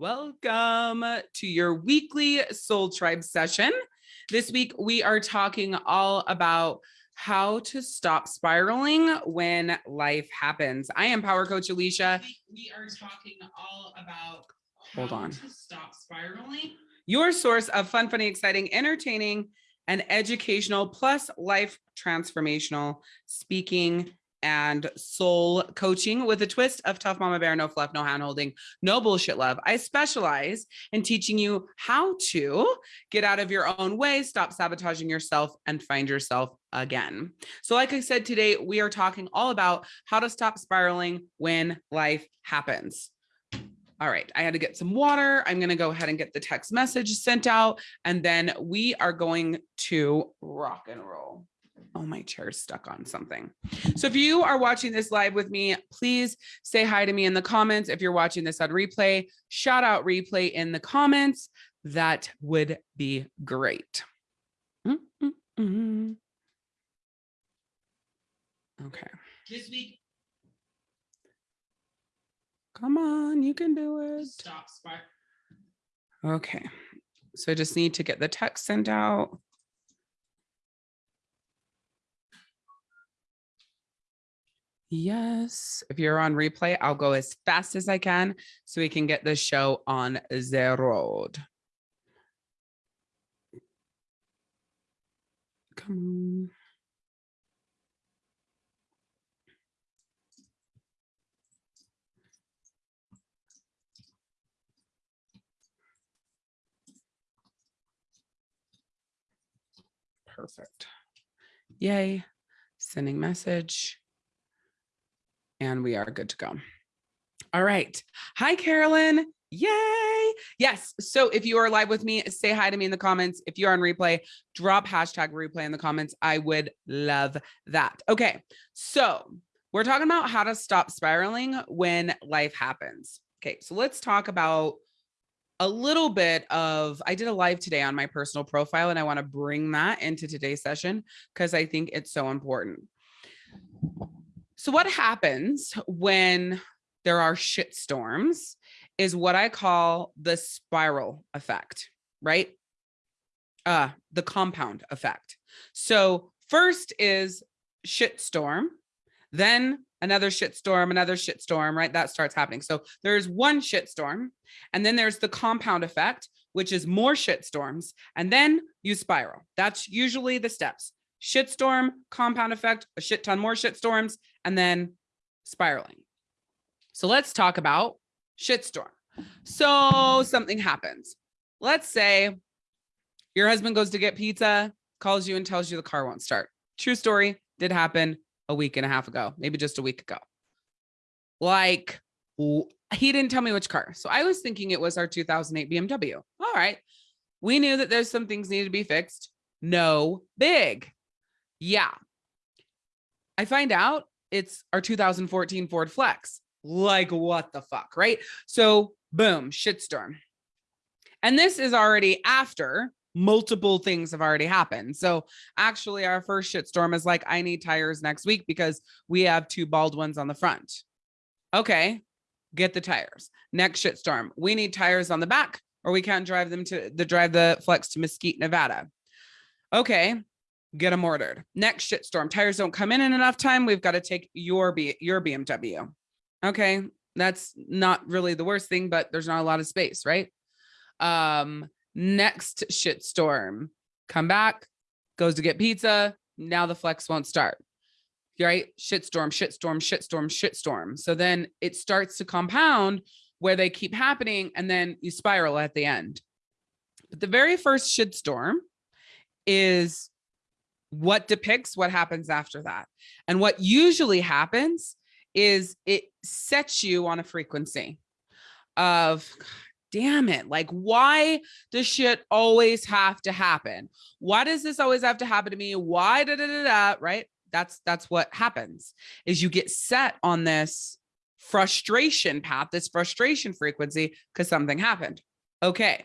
Welcome to your weekly Soul Tribe session. This week, we are talking all about how to stop spiraling when life happens. I am Power Coach Alicia. We are talking all about hold on to stop spiraling. Your source of fun, funny, exciting, entertaining, and educational plus life transformational speaking and soul coaching with a twist of tough mama bear, no fluff, no hand holding, no bullshit love. I specialize in teaching you how to get out of your own way, stop sabotaging yourself and find yourself again. So like I said, today we are talking all about how to stop spiraling when life happens. All right, I had to get some water. I'm going to go ahead and get the text message sent out, and then we are going to rock and roll. Oh, my chair's stuck on something. So if you are watching this live with me, please say hi to me in the comments. If you're watching this on replay, shout out replay in the comments. That would be great. Mm -mm -mm. Okay. This week. Come on, you can do it. Stop, Okay. So I just need to get the text sent out. Yes. If you're on replay, I'll go as fast as I can so we can get the show on the road. Come on. Perfect. Yay. Sending message and we are good to go. All right. Hi, Carolyn. Yay. Yes. So if you are live with me, say hi to me in the comments. If you're on replay, drop hashtag replay in the comments. I would love that. Okay. So we're talking about how to stop spiraling when life happens. Okay. So let's talk about a little bit of, I did a live today on my personal profile and I want to bring that into today's session because I think it's so important. So what happens when there are shit storms is what I call the spiral effect, right? Uh, the compound effect. So first is shit storm, then another shit storm, another shit storm, right? That starts happening. So there's one shit storm, and then there's the compound effect, which is more shit storms, and then you spiral. That's usually the steps shitstorm, compound effect, a shit ton more shitstorms, and then spiraling. So let's talk about shitstorm. So something happens. Let's say your husband goes to get pizza, calls you and tells you the car won't start. True story, did happen a week and a half ago, maybe just a week ago. Like he didn't tell me which car. So I was thinking it was our 2008 BMW. All right. We knew that there's some things needed to be fixed. No big. Yeah. I find out it's our 2014 Ford Flex. Like what the fuck, right? So boom, shitstorm. And this is already after multiple things have already happened. So actually our first shitstorm is like, I need tires next week because we have two bald ones on the front. Okay, get the tires. Next shitstorm, we need tires on the back or we can't drive them to the drive the flex to Mesquite, Nevada. Okay, get them ordered. Next shitstorm, tires don't come in in enough time. We've got to take your B your BMW. Okay, that's not really the worst thing, but there's not a lot of space, right? Um, next shitstorm, come back, goes to get pizza. Now the flex won't start. Right? Shitstorm, shitstorm, shitstorm, shitstorm. So then it starts to compound where they keep happening and then you spiral at the end. But the very first shitstorm is what depicts what happens after that. And what usually happens is it sets you on a frequency of damn it like why does shit always have to happen? Why does this always have to happen to me? Why da da da da right? That's that's what happens is you get set on this frustration path this frustration frequency because something happened. Okay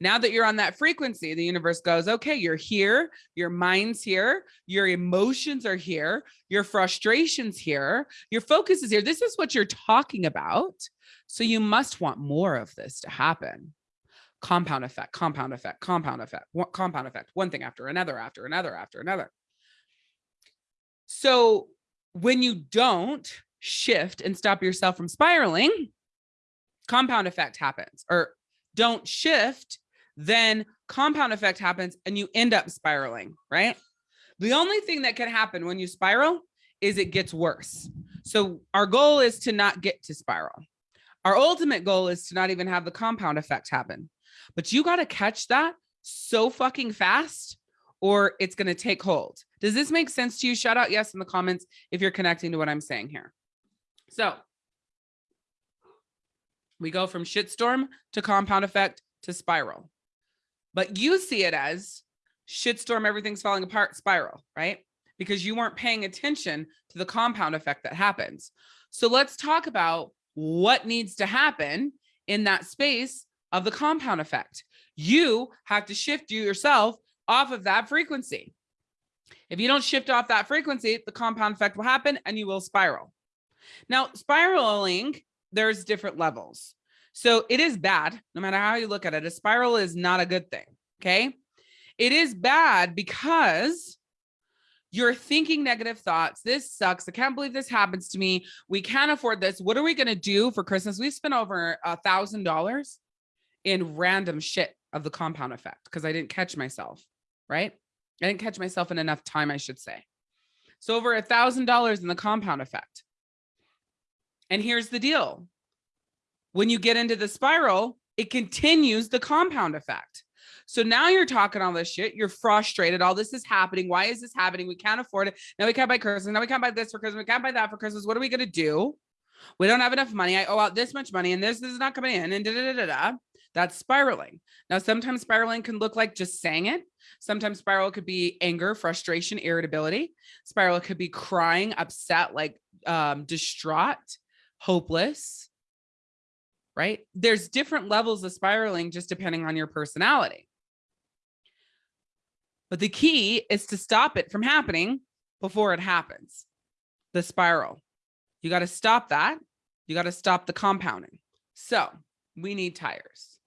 Now that you're on that frequency, the universe goes, okay, you're here, your mind's here, your emotions are here, your frustrations here, your focus is here. This is what you're talking about. So you must want more of this to happen. Compound effect, compound effect, compound effect, compound effect, one thing after another, after another, after another. So when you don't shift and stop yourself from spiraling, compound effect happens or don't shift, then compound effect happens and you end up spiraling, right? The only thing that can happen when you spiral is it gets worse. So our goal is to not get to spiral. Our ultimate goal is to not even have the compound effect happen. But you got to catch that so fucking fast or it's going to take hold. Does this make sense to you? Shout out yes in the comments if you're connecting to what I'm saying here. So we go from shitstorm to compound effect to spiral. But you see it as shitstorm, everything's falling apart, spiral, right? Because you weren't paying attention to the compound effect that happens. So let's talk about what needs to happen in that space of the compound effect. You have to shift you yourself off of that frequency. If you don't shift off that frequency, the compound effect will happen and you will spiral. Now, spiraling, there's different levels. So it is bad, no matter how you look at it. A spiral is not a good thing. Okay. It is bad because you're thinking negative thoughts. This sucks. I can't believe this happens to me. We can't afford this. What are we going to do for Christmas? We spent over a thousand dollars in random shit of the compound effect because I didn't catch myself. Right. I didn't catch myself in enough time, I should say. So over a thousand dollars in the compound effect. And here's the deal. When you get into the spiral, it continues the compound effect. So now you're talking all this shit. You're frustrated. All this is happening. Why is this happening? We can't afford it. Now we can't buy Christmas. Now we can't buy this for Christmas. We can't buy that for Christmas. What are we going to do? We don't have enough money. I owe out this much money and this, this is not coming in and da, da, da, da, That's spiraling. Now, sometimes spiraling can look like just saying it. Sometimes spiral could be anger, frustration, irritability. Spiral could be crying, upset, like um, distraught, hopeless right? There's different levels of spiraling just depending on your personality. But the key is to stop it from happening before it happens. The spiral. You got to stop that. You got to stop the compounding. So we need tires.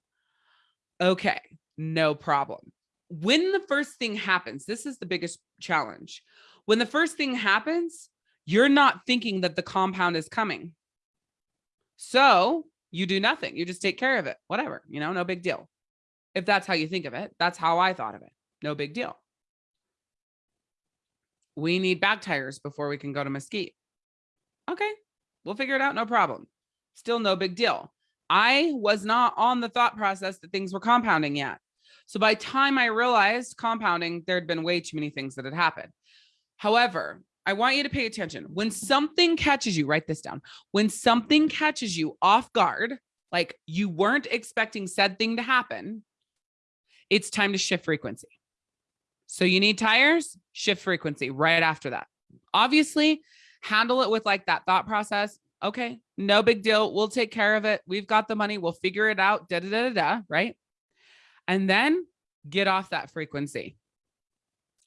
Okay, no problem. When the first thing happens, this is the biggest challenge. When the first thing happens, you're not thinking that the compound is coming. So you do nothing. You just take care of it. Whatever, you know, no big deal. If that's how you think of it, that's how I thought of it. No big deal. We need back tires before we can go to Mesquite. Okay, we'll figure it out. No problem. Still no big deal. I was not on the thought process that things were compounding yet. So by time I realized compounding, there'd been way too many things that had happened. However, I want you to pay attention. When something catches you, write this down. When something catches you off guard, like you weren't expecting said thing to happen, it's time to shift frequency. So you need tires, shift frequency right after that. Obviously, handle it with like that thought process. Okay, no big deal. We'll take care of it. We've got the money. We'll figure it out. Da da da da, da right? And then get off that frequency.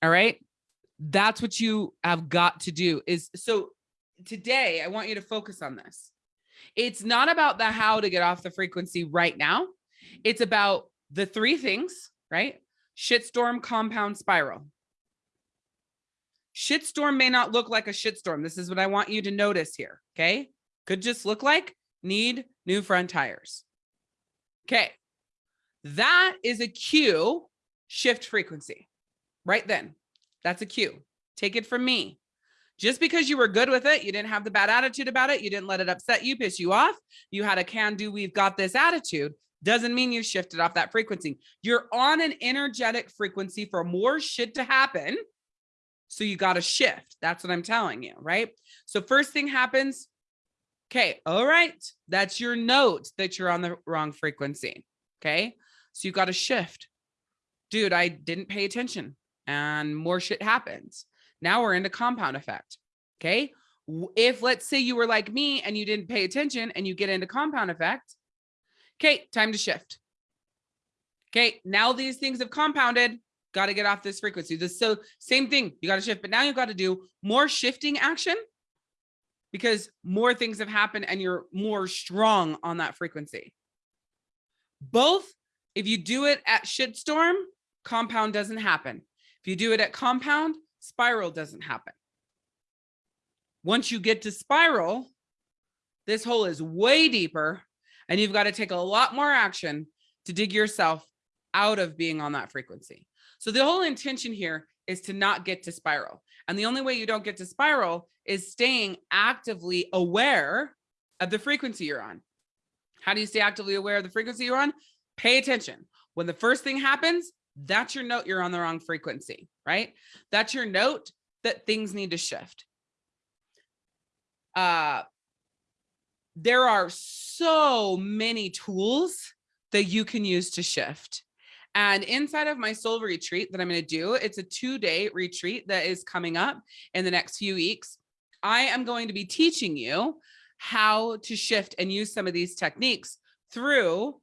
All right that's what you have got to do is so today I want you to focus on this. It's not about the how to get off the frequency right now. It's about the three things, right? Shitstorm, compound, spiral. Shitstorm may not look like a shitstorm. This is what I want you to notice here. Okay. Could just look like need new front tires. Okay. That is a cue shift frequency right then. That's a cue. Take it from me. Just because you were good with it, you didn't have the bad attitude about it, you didn't let it upset you, piss you off, you had a can do, we've got this attitude, doesn't mean you shifted off that frequency. You're on an energetic frequency for more shit to happen. So you got to shift. That's what I'm telling you, right? So first thing happens. Okay. All right. That's your note that you're on the wrong frequency. Okay. So you got to shift. Dude, I didn't pay attention and more shit happens. Now we're into compound effect. Okay. If let's say you were like me and you didn't pay attention and you get into compound effect. Okay. Time to shift. Okay, now these things have compounded. Got to get off this frequency. This so same thing. You got to shift, but now you've got to do more shifting action because more things have happened and you're more strong on that frequency. Both, if you do it at shitstorm, compound doesn't happen. If you do it at compound, spiral doesn't happen. Once you get to spiral, this hole is way deeper and you've got to take a lot more action to dig yourself out of being on that frequency. So the whole intention here is to not get to spiral. And the only way you don't get to spiral is staying actively aware of the frequency you're on. How do you stay actively aware of the frequency you're on? Pay attention. When the first thing happens, that's your note you're on the wrong frequency, right? That's your note that things need to shift. Uh, there are so many tools that you can use to shift. And inside of my soul retreat that I'm going to do, it's a two day retreat that is coming up in the next few weeks. I am going to be teaching you how to shift and use some of these techniques through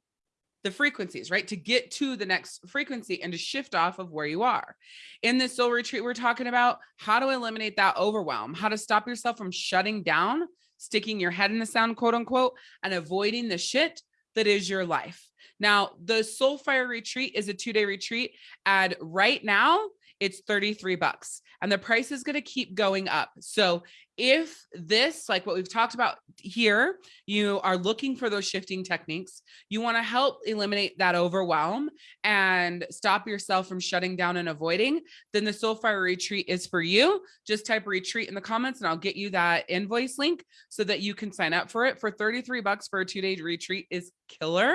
the frequencies, right? To get to the next frequency and to shift off of where you are. In this soul retreat, we're talking about how to eliminate that overwhelm, how to stop yourself from shutting down, sticking your head in the sound, quote unquote, and avoiding the shit that is your life. Now, the Soul Fire retreat is a two day retreat. And right now, it's 33 bucks and the price is going to keep going up. So if this, like what we've talked about here, you are looking for those shifting techniques, you want to help eliminate that overwhelm and stop yourself from shutting down and avoiding, then the Soulfire retreat is for you. Just type retreat in the comments and I'll get you that invoice link so that you can sign up for it for 33 bucks for a two day retreat is killer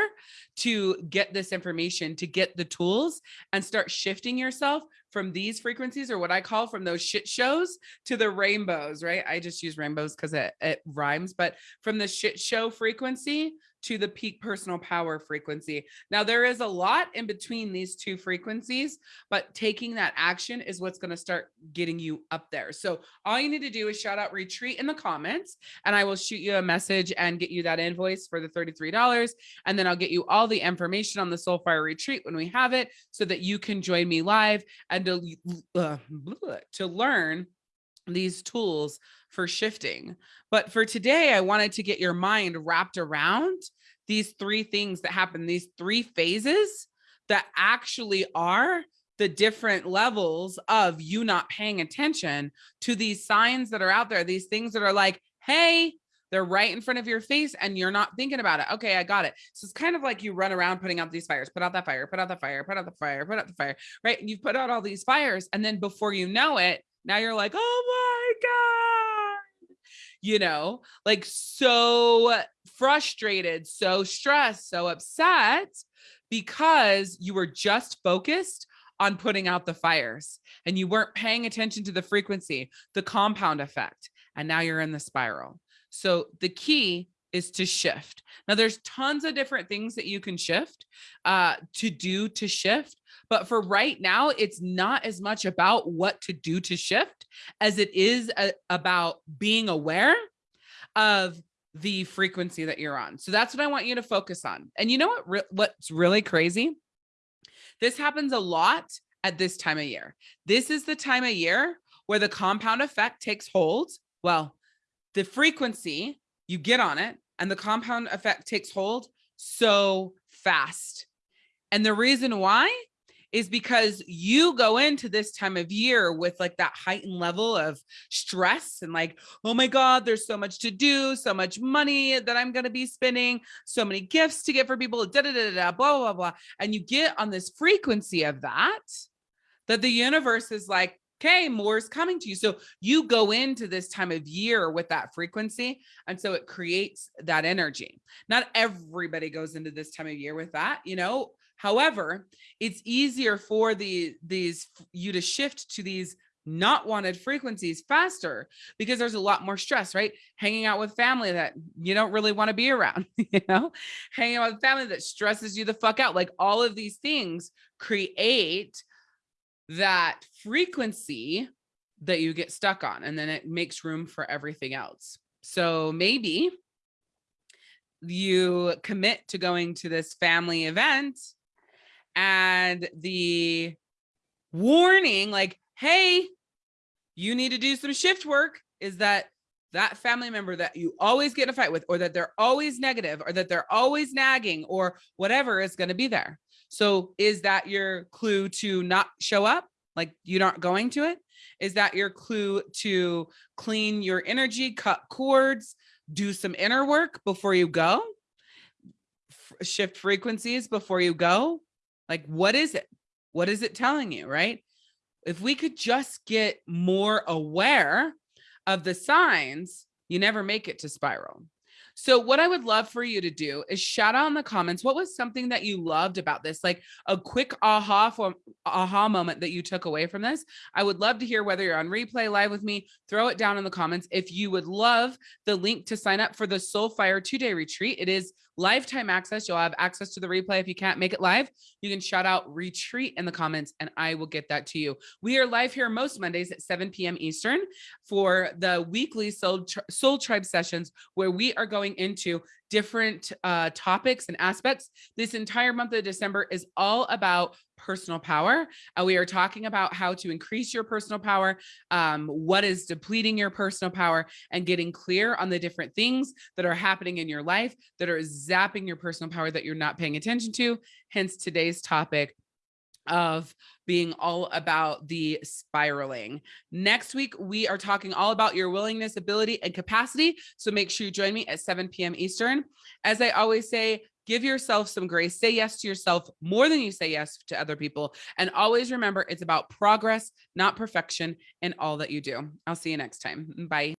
to get this information, to get the tools and start shifting yourself from these frequencies or what I call from those shit shows to the rainbows, right? I just use rainbows because it, it rhymes, but from the shit show frequency to the peak personal power frequency. Now there is a lot in between these two frequencies, but taking that action is what's going to start getting you up there. So all you need to do is shout out retreat in the comments and I will shoot you a message and get you that invoice for the $33. And then I'll get you all the information on the Soulfire retreat when we have it so that you can join me live and to, uh, to learn these tools for shifting. But for today, I wanted to get your mind wrapped around these three things that happen, these three phases that actually are the different levels of you not paying attention to these signs that are out there, these things that are like, hey, they're right in front of your face and you're not thinking about it. Okay, I got it. So it's kind of like you run around putting out these fires, put out that fire, put out the fire, put out the fire, put out the fire, right? And you've put out all these fires. And then before you know it, now you're like, oh my God, you know, like so frustrated, so stressed, so upset because you were just focused on putting out the fires and you weren't paying attention to the frequency, the compound effect, and now you're in the spiral. So the key is to shift. Now there's tons of different things that you can shift uh, to do to shift, but for right now, it's not as much about what to do to shift as it is a, uh, about being aware of the frequency that you're on. So that's what I want you to focus on. And you know what? Re what's really crazy? This happens a lot at this time of year. This is the time of year where the compound effect takes hold. Well, the frequency you get on it and the compound effect takes hold so fast. And the reason why is because you go into this time of year with like that heightened level of stress and like, oh my God, there's so much to do, so much money that I'm going to be spending, so many gifts to get for people, da, da, da, da, blah, blah, blah. And you get on this frequency of that, that the universe is like, okay, more is coming to you. So you go into this time of year with that frequency. And so it creates that energy. Not everybody goes into this time of year with that, you know, However, it's easier for the these you to shift to these not wanted frequencies faster because there's a lot more stress, right? Hanging out with family that you don't really want to be around, you know, hanging out with family that stresses you the fuck out. Like all of these things create that frequency that you get stuck on, and then it makes room for everything else. So maybe you commit to going to this family event and the warning like, hey, you need to do some shift work is that that family member that you always get in a fight with or that they're always negative or that they're always nagging or whatever is going to be there. So is that your clue to not show up? Like you're not going to it? Is that your clue to clean your energy, cut cords, do some inner work before you go? F shift frequencies before you go? Like, what is it? What is it telling you, right? If we could just get more aware of the signs, you never make it to spiral. So what I would love for you to do is shout out in the comments, what was something that you loved about this? Like a quick aha for aha moment that you took away from this. I would love to hear whether you're on replay live with me, throw it down in the comments. If you would love the link to sign up for the Soul Fire two day retreat, it is lifetime access. You'll have access to the replay. If you can't make it live, you can shout out retreat in the comments and I will get that to you. We are live here most Mondays at 7 p.m. Eastern for the weekly Soul, Soul Tribe sessions where we are going into different uh, topics and aspects. This entire month of December is all about personal power. Uh, we are talking about how to increase your personal power, um, what is depleting your personal power, and getting clear on the different things that are happening in your life that are zapping your personal power that you're not paying attention to. Hence today's topic of being all about the spiraling. Next week, we are talking all about your willingness, ability, and capacity. So make sure you join me at 7 p.m. Eastern. As I always say, give yourself some grace, say yes to yourself more than you say yes to other people. And always remember, it's about progress, not perfection in all that you do. I'll see you next time. Bye.